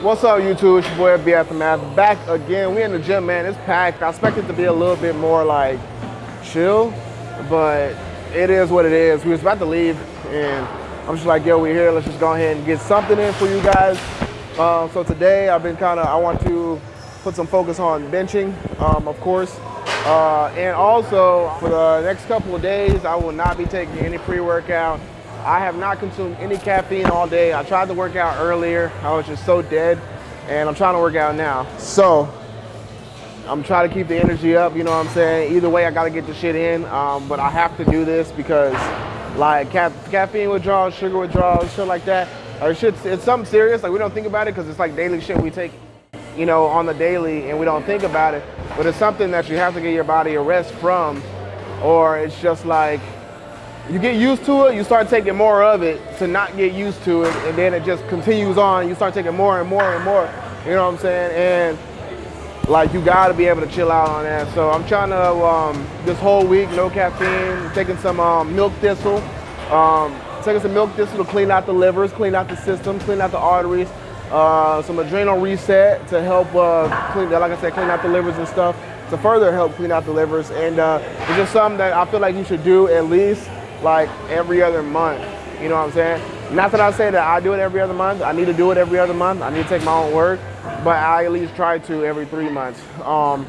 What's up, YouTube? It's your boy B Aftermath back again. We in the gym, man. It's packed. I expect it to be a little bit more like chill, but it is what it is. We was about to leave, and I'm just like, yo, we're here. Let's just go ahead and get something in for you guys. Uh, so today, I've been kind of. I want to put some focus on benching, um, of course, uh, and also for the next couple of days, I will not be taking any pre-workout. I have not consumed any caffeine all day. I tried to work out earlier. I was just so dead and I'm trying to work out now. So I'm trying to keep the energy up, you know what I'm saying? Either way, I gotta get the shit in, um, but I have to do this because like ca caffeine withdrawals, sugar withdrawals, shit like that, or shit, it's something serious. Like we don't think about it because it's like daily shit we take, you know, on the daily and we don't think about it. But it's something that you have to get your body a rest from or it's just like, you get used to it, you start taking more of it to not get used to it, and then it just continues on. You start taking more and more and more. You know what I'm saying? And like you gotta be able to chill out on that. So I'm trying to um, this whole week, no caffeine, taking some um, milk thistle, um, taking some milk thistle to clean out the livers, clean out the system, clean out the arteries. Uh, some adrenal reset to help uh, clean, like I said, clean out the livers and stuff to further help clean out the livers. And uh, it's just something that I feel like you should do at least like every other month. You know what I'm saying? Not that I say that I do it every other month. I need to do it every other month. I need to take my own work, but I at least try to every three months um,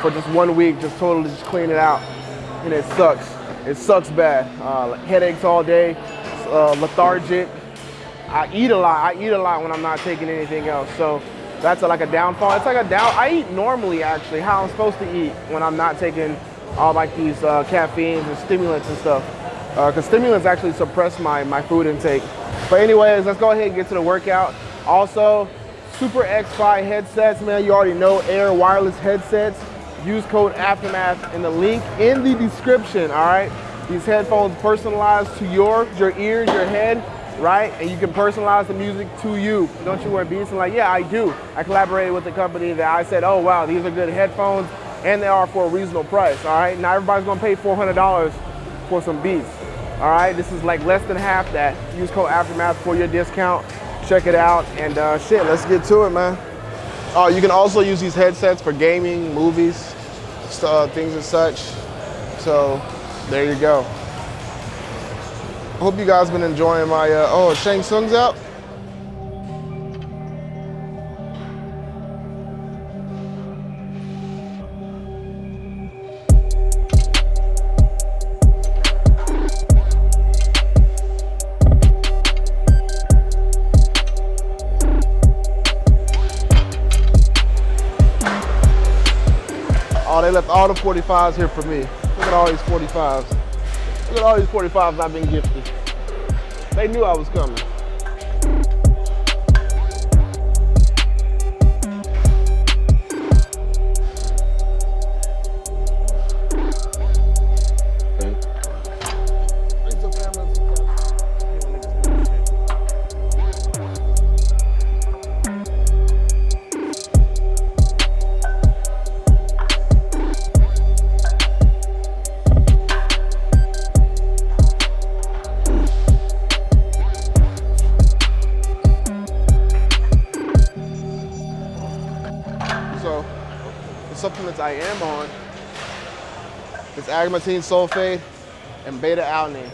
for just one week, just totally just clean it out. And it sucks. It sucks bad. Uh, headaches all day, uh, lethargic. I eat a lot. I eat a lot when I'm not taking anything else. So that's a, like a downfall. It's like a down. I eat normally actually, how I'm supposed to eat when I'm not taking all like these uh, caffeines and stimulants and stuff because uh, stimulants actually suppress my, my food intake. But anyways, let's go ahead and get to the workout. Also, Super X5 headsets, man, you already know Air wireless headsets. Use code Aftermath in the link in the description, all right? These headphones personalized to your, your ears, your head, right? And you can personalize the music to you. Don't you wear beats? And like, yeah, I do. I collaborated with the company that I said, oh, wow, these are good headphones and they are for a reasonable price, all right? Now everybody's gonna pay $400 for some beats. All right, this is like less than half that. Use code Aftermath for your discount. Check it out, and uh, shit, let's get to it, man. Oh, you can also use these headsets for gaming, movies, uh, things and such. So there you go. Hope you guys been enjoying my, uh, oh, Shang Tsung's out? They left all the 45s here for me. Look at all these 45s. Look at all these 45s I've been gifted. They knew I was coming. I am on is agmatine sulfate and beta alanine.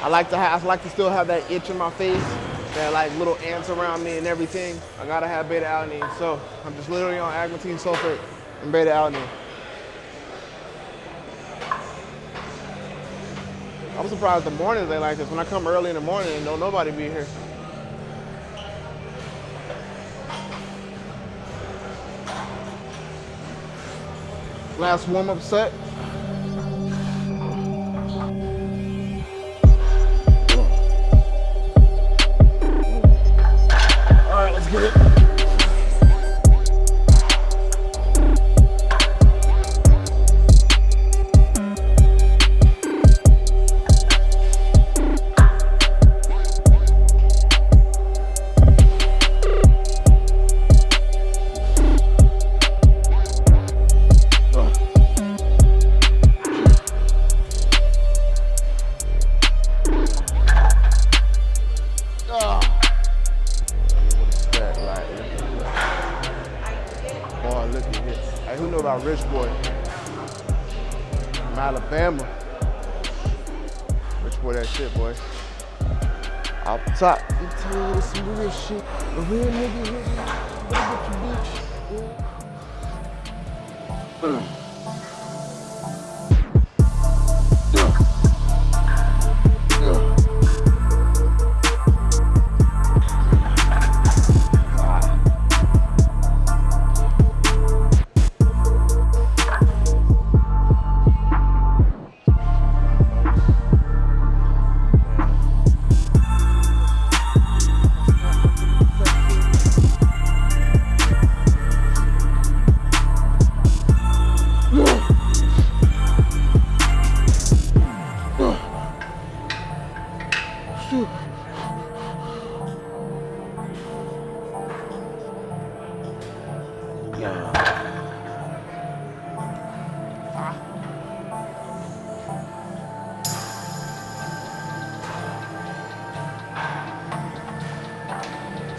I like to have, I like to still have that itch in my face, that like little ants around me and everything. I gotta have beta alanine. So I'm just literally on agmatine sulfate and beta alanine. I'm surprised the mornings they like this. When I come early in the morning don't nobody be here. Last warm-up set. Rich Boy? From Alabama. Rich Boy, that shit, boy. Up top, you tell me some real shit. A real nigga me. Look at you.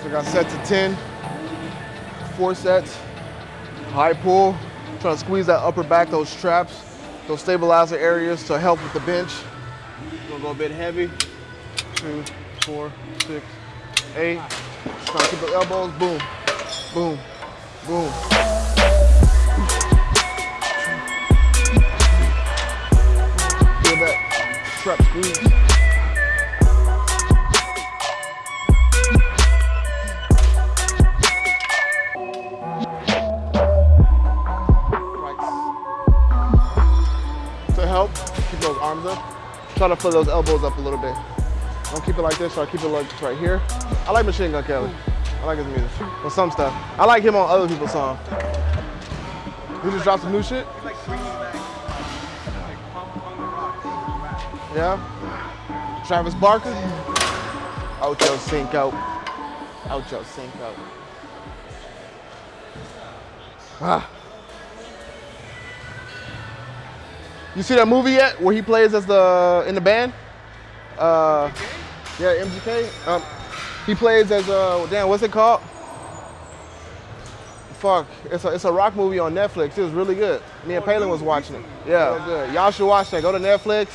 I got set to 10, four sets, high pull, trying to squeeze that upper back, those traps, those stabilizer areas to help with the bench. Gonna go a bit heavy. Two, four, six, eight. Just trying to keep the elbows, boom, boom, boom. Fill those elbows up a little bit. Don't keep it like this, so I keep it like right here. I like Machine Gun Kelly. I like his music. For some stuff. I like him on other people's songs. He just dropped some new shit? Yeah? Travis Barker? Ocho Cinco. Ocho Cinco. Ah. You see that movie yet where he plays as the in the band? Uh, yeah, MGK. Um, he plays as uh, damn, what's it called? Fuck, it's a it's a rock movie on Netflix. It was really good. Me and Palin was watching it. Yeah, good. Y'all should watch that. Go to Netflix.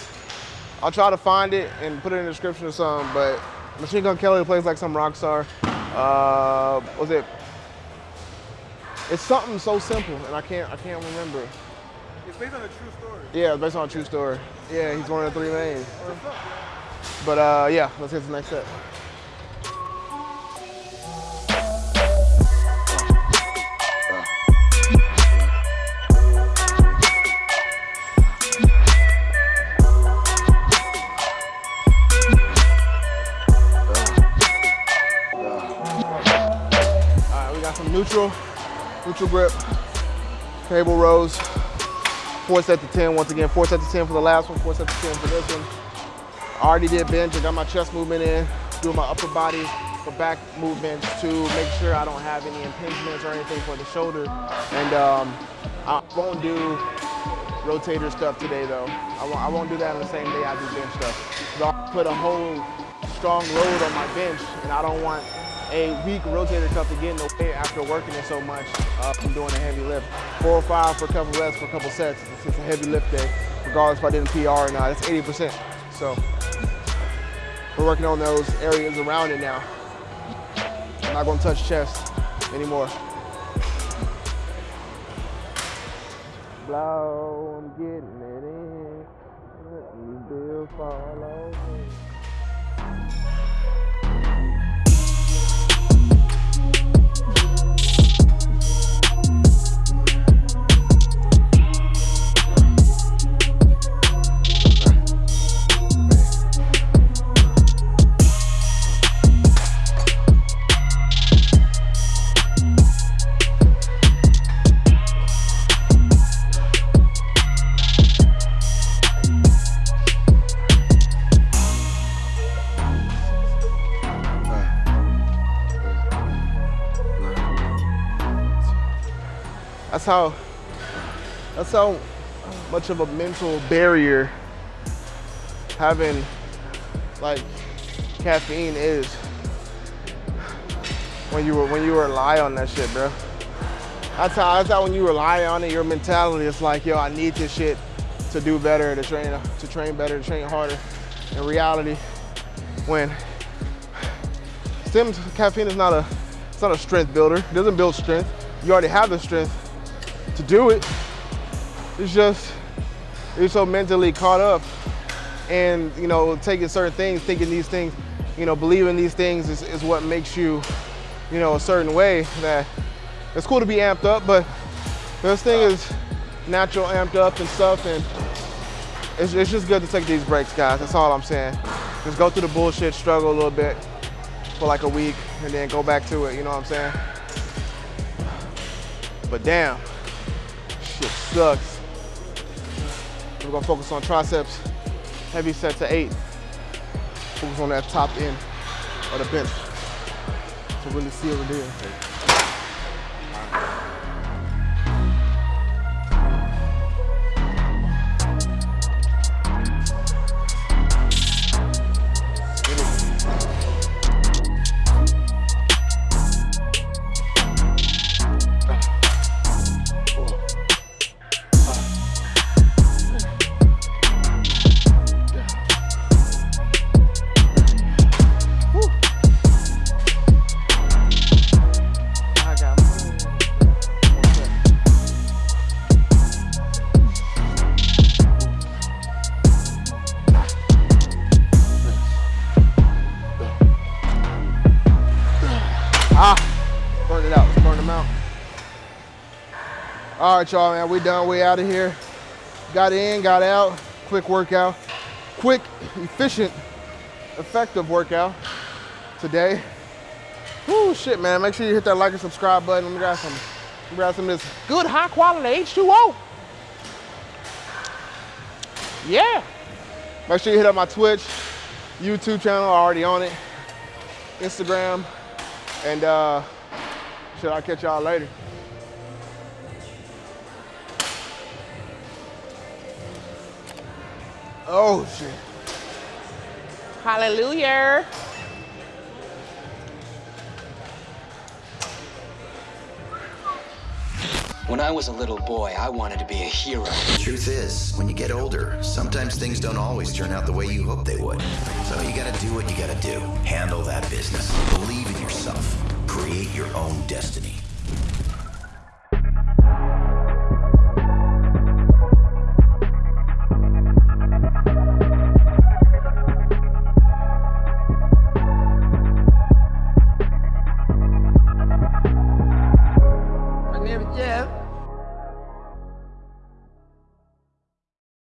I'll try to find it and put it in the description or something. But Machine Gun Kelly plays like some rock star. Uh, was it? It's something so simple, and I can't I can't remember. It's based on a true story. Yeah, it's based on a true story. Yeah, he's one of the three mains. But uh, yeah, let's get to the next set. Neutral, neutral grip, cable rows, four set to 10. Once again, four set to 10 for the last one, four set to 10 for this one. I already did bench, I got my chest movement in, doing my upper body for back movements to make sure I don't have any impingements or anything for the shoulder. And um, I won't do rotator stuff today though. I won't, I won't do that on the same day I do bench stuff. So I'll put a whole strong load on my bench and I don't want a weak rotator cuff to get in the way after working it so much uh, from doing a heavy lift. Four or five for a couple reps for a couple sets. It's just a heavy lift day, regardless if I did a PR or not. It's 80%. So we're working on those areas around it now. I'm not gonna touch chest anymore. Blow, I'm getting it in. Let me build. That's how that's how much of a mental barrier having like caffeine is when you were when you rely on that shit, bro. That's how, that's how when you rely on it, your mentality is like, yo, I need this shit to do better, to train, to train better, to train harder. In reality, when Sims caffeine is not a, it's not a strength builder. It doesn't build strength. You already have the strength to do it. It's just, you're so mentally caught up and, you know, taking certain things, thinking these things, you know, believing these things is, is what makes you, you know, a certain way that it's cool to be amped up, but this thing is natural amped up and stuff and it's, it's just good to take these breaks, guys. That's all I'm saying. Just go through the bullshit, struggle a little bit for like a week and then go back to it, you know what I'm saying? But damn, shit sucks. We're gonna focus on triceps, heavy set to eight. Focus on that top end of the bench to really seal it in. Right, y'all, man. We done. We out of here. Got in, got out. Quick workout. Quick, efficient, effective workout today. Whoo, shit, man. Make sure you hit that like and subscribe button. Let me grab some, me grab some of this good, high quality H2O. Yeah. Make sure you hit up my Twitch, YouTube channel, already on it, Instagram, and uh, shit, I'll catch y'all later. Oh, shit. Hallelujah. When I was a little boy, I wanted to be a hero. The truth is, when you get older, sometimes things don't always turn out the way you hope they would. So you gotta do what you gotta do. Handle that business. Believe in yourself. Create your own destiny.